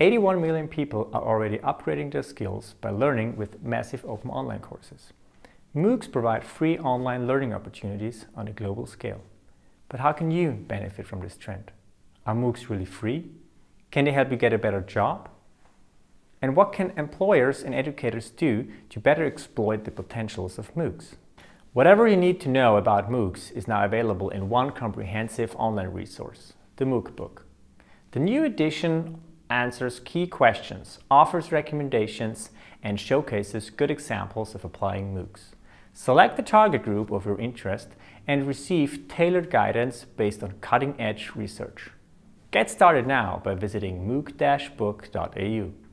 81 million people are already upgrading their skills by learning with massive open online courses. MOOCs provide free online learning opportunities on a global scale. But how can you benefit from this trend? Are MOOCs really free? Can they help you get a better job? And what can employers and educators do to better exploit the potentials of MOOCs? Whatever you need to know about MOOCs is now available in one comprehensive online resource, the MOOC book. The new edition answers key questions, offers recommendations, and showcases good examples of applying MOOCs. Select the target group of your interest and receive tailored guidance based on cutting-edge research. Get started now by visiting mooc-book.au.